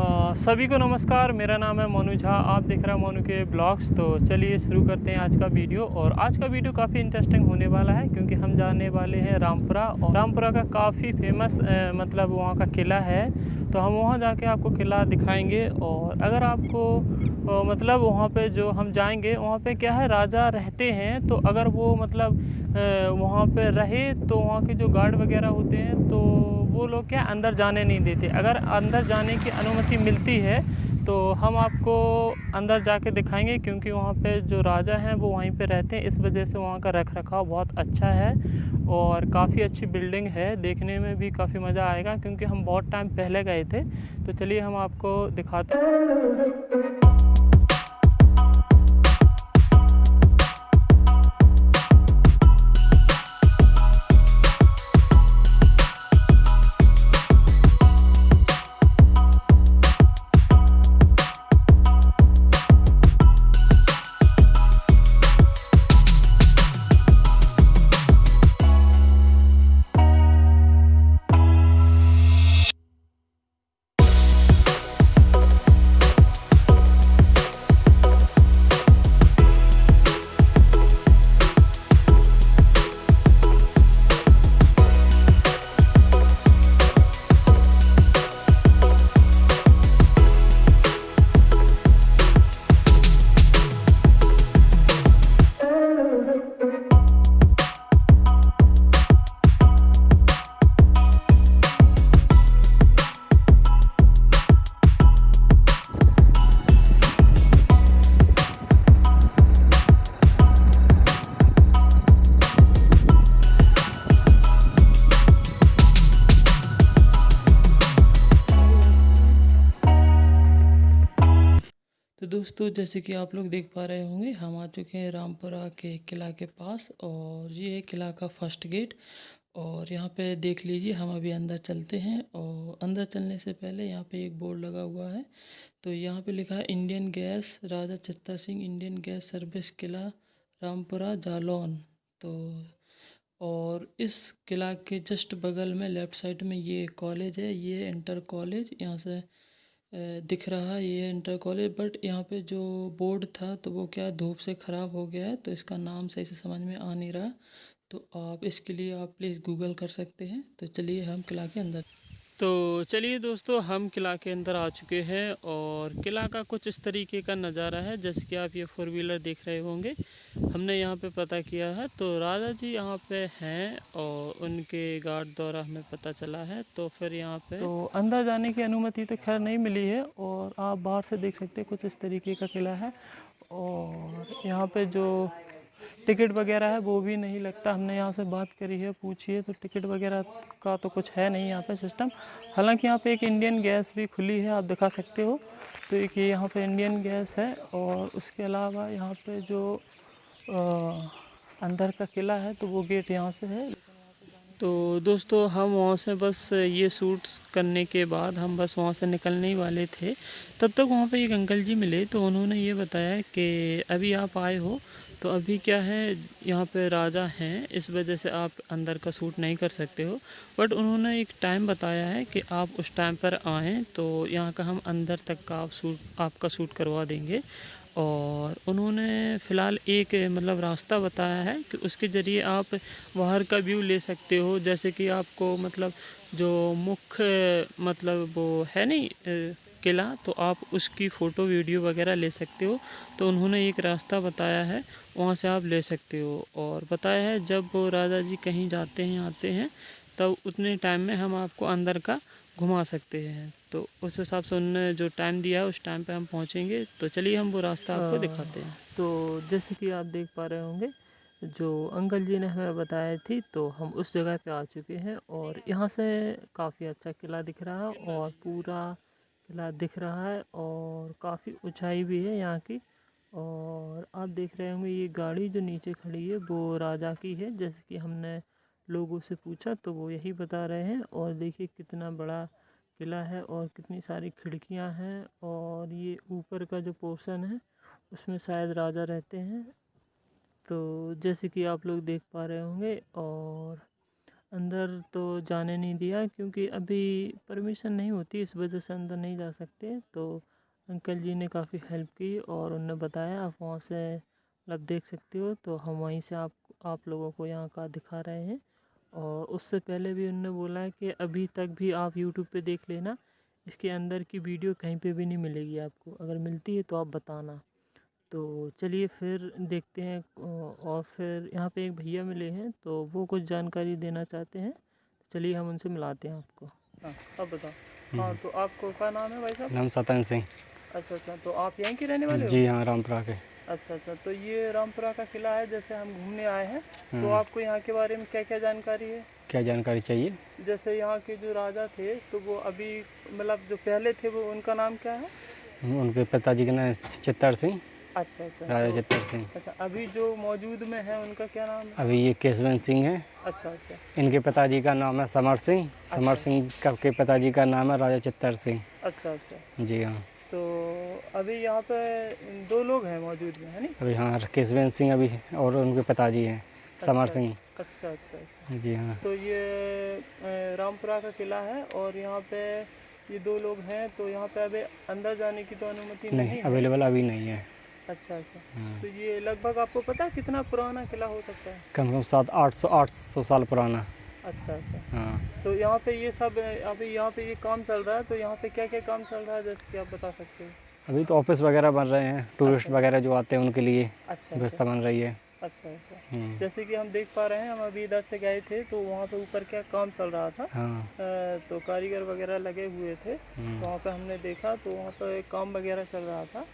सभी को नमस्कार मेरा नाम है मोनू झा आप देख रहे हैं मोनू के ब्लॉग्स। तो चलिए शुरू करते हैं आज का वीडियो। और आज का वीडियो काफ़ी इंटरेस्टिंग होने वाला है क्योंकि हम जाने वाले हैं रामपुरा। और रामपुरा का काफ़ी फ़ेमस अ, मतलब वहाँ का किला है। तो हम वहाँ जाके आपको किला दिखाएँगे। और अगर आपको मतलब वहाँ पे जो हम जाएँगे वहाँ पे क्या है राजा रहते हैं। तो अगर वो मतलब वहाँ पे रहे तो वहाँ के जो गार्ड वगैरह होते हैं तो वो लोग क्या अंदर जाने नहीं देते। अगर अंदर जाने की अनुमति मिलती है तो हम आपको अंदर जाके दिखाएँगे, क्योंकि वहाँ पे जो राजा हैं, वो वहीं पे रहते हैं। इस वजह से वहाँ का रख रखाव बहुत अच्छा है और काफ़ी अच्छी बिल्डिंग है। देखने में भी काफ़ी मज़ा आएगा, क्योंकि हम बहुत टाइम पहले गए थे। तो चलिए हम आपको दिखाते हैं। तो दोस्तों, जैसे कि आप लोग देख पा रहे होंगे, हम आ चुके हैं रामपुरा के किला के पास और ये है किला का फ़र्स्ट गेट। और यहाँ पे देख लीजिए, हम अभी अंदर चलते हैं और अंदर चलने से पहले यहाँ पे एक बोर्ड लगा हुआ है। तो यहाँ पे लिखा है, Indian gas Raja Chittar Singh, Indian gas service Kila, Rampura, Jalaun. तो और इस किला के जस्ट बगल में, लेफ़्ट साइड में ये कॉलेज है, ये इंटर कॉलेज। यहाँ से दिख रहा है ये इंटर कॉलेज बट यहाँ पे जो बोर्ड था तो वो क्या धूप से ख़राब हो गया है तो इसका नाम सही से समझ में आ नहीं रहा। तो आप इसके लिए आप प्लीज़ गूगल कर सकते हैं। तो चलिए हम किला के अंदर तो चलिए दोस्तों, हम किला के अंदर आ चुके हैं और किला का कुछ इस तरीके का नज़ारा है, जैसे कि आप ये फोर व्हीलर देख रहे होंगे। हमने यहाँ पे पता किया है तो राजा जी यहाँ पे हैं और उनके गार्ड द्वारा हमें पता चला है तो फिर यहाँ पे तो अंदर जाने की अनुमति तो खैर नहीं मिली है और आप बाहर से देख सकते कुछ इस तरीके का किला है और यहाँ पर जो टिकट वगैरह है वो भी नहीं लगता। हमने यहाँ से बात करी है पूछी है तो टिकट वगैरह का तो कुछ है नहीं यहाँ पे सिस्टम हालाँकि यहाँ पे एक इंडियन गैस भी खुली है आप दिखा सकते हो। तो एक ये यहाँ पे इंडियन गैस है और उसके अलावा यहाँ पे जो अ, अंदर का किला है तो वो गेट यहाँ से है। तो दोस्तों हम वहाँ से बस ये शूट्स करने के बाद हम बस वहाँ से निकलने ही वाले थे। तब तक वहाँ पे एक अंकल जी मिले तो उन्होंने ये बताया कि अभी आप आए हो तो अभी क्या है, यहाँ पे राजा हैं, इस वजह से आप अंदर का सूट नहीं कर सकते हो। बट उन्होंने एक टाइम बताया है कि आप उस टाइम पर आएँ तो यहाँ का हम अंदर तक का आप सूट, आपका सूट करवा देंगे। और उन्होंने फ़िलहाल एक मतलब रास्ता बताया है कि उसके ज़रिए आप बाहर का व्यू ले सकते हो, जैसे कि आपको मतलब जो मुख्य मतलब वो है नहीं किला तो आप उसकी फ़ोटो वीडियो वगैरह ले सकते हो। तो उन्होंने एक रास्ता बताया है वहाँ से आप ले सकते हो। और बताया है जब राजा जी कहीं जाते हैं आते हैं तब उतने टाइम में हम आपको अंदर का घुमा सकते हैं। तो उस हिसाब से उन्होंने जो टाइम दिया है उस टाइम पे हम पहुँचेंगे। तो चलिए हम वो रास्ता आपको दिखाते हैं। तो जैसे कि आप देख पा रहे होंगे जो अंकल जी ने हमें बताया थी तो हम उस जगह पे आ चुके हैं। और यहाँ से काफ़ी अच्छा किला दिख रहा है और पूरा किला दिख रहा है और काफ़ी ऊंचाई भी है यहाँ की और आप देख रहे होंगे ये गाड़ी जो नीचे खड़ी है वो राजा की है। जैसे कि हमने लोगों से पूछा तो वो यही बता रहे हैं और देखिए कितना बड़ा किला है और कितनी सारी खिड़कियाँ हैं और ये ऊपर का जो पोर्शन है उसमें शायद राजा रहते हैं। तो जैसे कि आप लोग देख पा रहे होंगे और अंदर तो जाने नहीं दिया क्योंकि अभी परमिशन नहीं होती, इस वजह से अंदर नहीं जा सकते। तो अंकल जी ने काफ़ी हेल्प की और उन्होंने बताया, आप वहाँ से मतलब देख सकते हो। तो हम वहीं से आप आप लोगों को यहाँ का दिखा रहे हैं। और उससे पहले भी उन्होंने बोला है कि अभी तक भी आप यूट्यूब पे देख लेना, इसके अंदर की वीडियो कहीं पे भी नहीं मिलेगी आपको। अगर मिलती है तो आप बताना। तो चलिए फिर देखते हैं और फिर यहाँ पे एक भैया मिले हैं तो वो कुछ जानकारी देना चाहते हैं। चलिए हम उनसे मिलाते हैं आपको। हाँ अब बताओ। हाँ हम्म। तो आपको क्या नाम है भाई साहब? नाम सतन सिंह। अच्छा अच्छा तो आप यहीं के रहने वाले जी हाँ रामपुरा के। अच्छा अच्छा तो ये रामपुरा का किला है जैसे हम घूमने आए हैं। तो हम्म। आपको यहाँ के बारे में क्या क्या जानकारी है? क्या जानकारी चाहिए? जैसे यहाँ के जो राजा थे तो वो अभी मतलब जो पहले थे वो उनका नाम क्या है? उनके पिताजी का नाम चित्तर सिंह। अच्छा अच्छा। राजा तो- चित्तर सिंह। अच्छा अभी जो मौजूद में है उनका क्या नाम है? अभी ये केशवंत सिंह है। अच्छा अच्छा। इनके पिताजी का नाम है समर सिंह। अच्छा, समर। सिंह का के पिताजी का नाम है राजा चित्तर सिंह। अच्छा अच्छा। जी हाँ। तो अभी यहाँ पे दो लोग हैं मौजूद में है नी? अभी हाँ केशवंत सिंह अभी और उनके पिताजी हैं समर अच्छा। सिंह। अच्छा अच्छा अच्छा। जी हाँ। तो ये रामपुरा का किला है और यहाँ पे ये दो लोग हैं तो यहाँ पे अभी अंदर जाने की तो अनुमति नहीं अवेलेबल अभी नहीं है। अच्छा अच्छा। हाँ। तो ये लगभग आपको पता है कितना पुराना किला हो सकता है? कम से कम सात आठ सौ आठ सौ साल पुराना। अच्छा अच्छा। हाँ। तो यहाँ पे ये सब अभी यहाँ पे ये काम चल रहा है तो यहाँ पे क्या क्या काम चल रहा है जैसे कि आप बता सकते हो? अभी तो ऑफ़िस वगैरह बन रहे हैं टूरिस्ट अच्छा। वगैरह जो आते हैं उनके लिए अच्छा व्यवस्था अच्छा बन रही है। अच्छा अच्छा। हम्म, जैसे कि हम देख पा रहे हैं हम अभी इधर से गए थे तो वहाँ पे ऊपर क्या काम चल रहा था? हाँ। तो कारीगर वगैरह लगे हुए थे। तो वहाँ पे हमने देखा तो वहाँ पे काम वगैरह चल रहा था।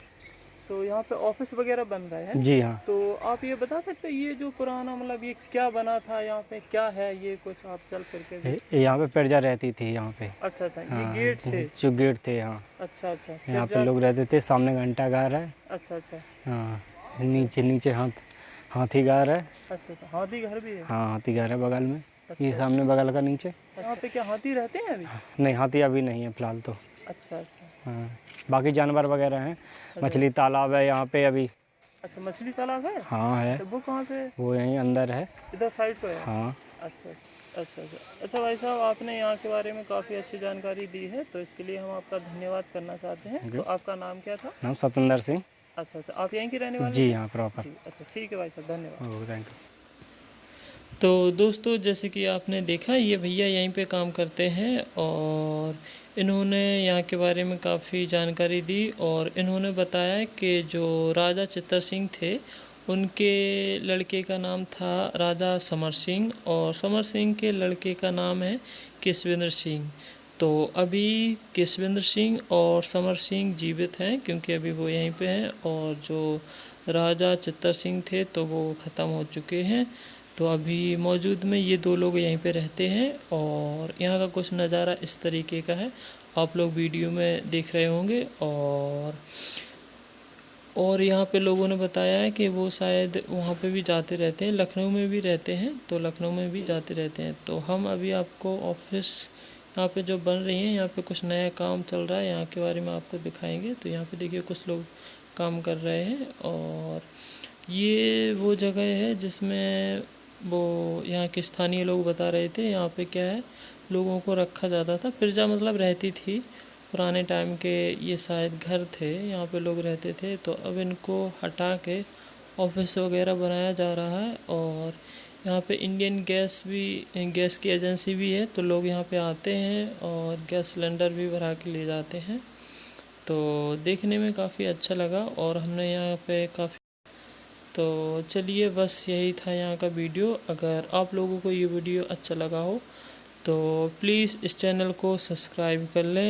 तो यहाँ पे ऑफ़िस वगैरह बन रहा है? जी हाँ। तो आप ये बता सकते हैं ये जो पुराना मतलब ये क्या बना था यहाँ पे क्या है ये कुछ आप चल फिर के ये- ये यहाँ पे प्रजा रहती थी यहाँ पे। अच्छा अच्छा ये हाँ गेट थे? जो गेट थे यहाँ अच्छा अच्छा यहाँ पे लोग रहते थे सामने घंटा घर है। अच्छा अच्छा। हाँ नीचे नीचे हाथ हाथी घर है। अच्छा अच्छा हाथी घर भी है? हाँ हाथी घर है बगल में। अच्छा ये सामने बगल का नीचे। यहाँ पे क्या हाथी रहते हैं अभी? नहीं हाथी अभी नहीं है फ़िलहाल तो। अच्छा अच्छा। हाँ। बाकी जानवर वगैरह हैं। मछली तालाब है यहाँ पे अभी। अच्छा मछली तालाब है? हाँ है। तो वो कहाँ पे वो यहीं अंदर है। इधर साइड पे है? हाँ। अच्छा अच्छा अच्छा। अच्छा भाई साहब आपने यहाँ के बारे में काफ़ी अच्छी जानकारी दी है तो इसके लिए हम आपका धन्यवाद करना चाहते हैं। तो आपका नाम क्या था? नाम सतेंद्र सिंह। अच्छा अच्छा। आप यहीं के रहने वाले जी हाँ? प्रॉपर। अच्छा ठीक है भाई साहब धन्यवाद। थैंक यू तो दोस्तों जैसे कि आपने देखा ये भैया यहीं पे काम करते हैं और इन्होंने यहाँ के बारे में काफ़ी जानकारी दी और इन्होंने बताया कि जो राजा चित्तर सिंह थे, उनके लड़के का नाम था राजा समर सिंह और समर सिंह के लड़के का नाम है केशवेंद्र सिंह। तो अभी केशवेंद्र सिंह और समर सिंह जीवित हैं क्योंकि अभी वो यहीं पे हैं और जो राजा चित्तर सिंह थे तो वो ख़त्म हो चुके हैं। तो अभी मौजूद में ये दो लोग यहीं पे रहते हैं और यहाँ का कुछ नज़ारा इस तरीके का है। आप लोग वीडियो में देख रहे होंगे और और यहाँ पे लोगों ने बताया है कि वो शायद वहाँ पे भी जाते रहते हैं, लखनऊ में भी रहते हैं तो लखनऊ में भी जाते रहते हैं। तो हम अभी आपको ऑफ़िस यहाँ पे जो बन रही है, यहाँ पे कुछ नया काम चल रहा है, यहाँ के बारे में आपको दिखाएँगे। तो यहाँ पे देखिए कुछ लोग काम कर रहे हैं और ये वो जगह है जिसमें वो यहाँ के स्थानीय लोग बता रहे थे, यहाँ पे क्या है, लोगों को रखा जाता था। प्रजा मतलब रहती थी, पुराने टाइम के ये शायद घर थे, यहाँ पे लोग रहते थे। तो अब इनको हटा के ऑफ़िस वगैरह बनाया जा रहा है और यहाँ पे इंडियन गैस भी गैस की एजेंसी भी है तो लोग यहाँ पे आते हैं और गैस सिलेंडर भी भरा के ले जाते हैं। तो देखने में काफ़ी अच्छा लगा और हमने यहाँ पे काफ़ी तो चलिए बस यही था यहाँ का वीडियो। अगर आप लोगों को ये वीडियो अच्छा लगा हो तो प्लीज़ इस चैनल को सब्सक्राइब कर लें।